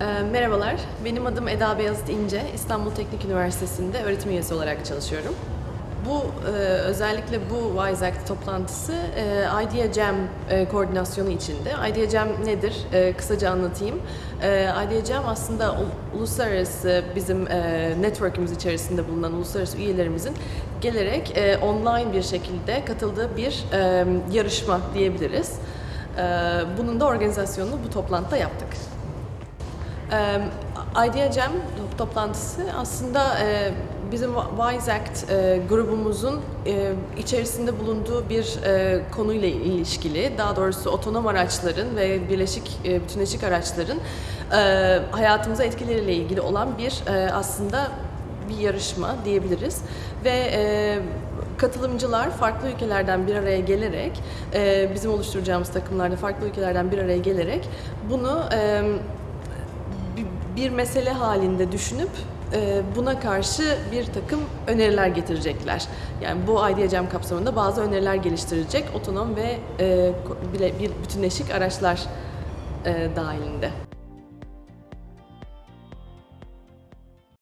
Ee, Merhabalar, benim adım Eda Beyazıt İnce. İstanbul Teknik Üniversitesi'nde öğretim üyesi olarak çalışıyorum. Bu e, özellikle bu WISE Act toplantısı e, Idea Jam e, koordinasyonu içinde. Idea Jam nedir? Kısaca anlatayım. Idea Jam aslında uluslararası bizim network'ümüz içerisinde bulunan uluslararası üyelerimizin gelerek online bir şekilde katıldığı bir yarışma diyebiliriz. Bunun da organizasyonunu bu toplantıda yaptık. Ee, Idea Jam toplantısı aslında e, bizim Wise Act e, grubumuzun e, içerisinde bulunduğu bir konuyla ilişkili, daha doğrusu otonom araçların ve birleşik bütünleşik araçların hayatımıza etkileriyle ilgili olan bir aslında bir yarışma diyebiliriz. Ve katılımcılar farklı ülkelerden bir araya gelerek bizim oluşturacağımız takımlarda farklı ülkelerden bir araya gelerek bunu bir- mesele halinde düşünüp e, buna karşı bir takım öneriler getirecekler. Yani bu Jam kapsamında bazı öneriler geliştirecek otonom ve e, bütünleşik araçlar e, dahilinde.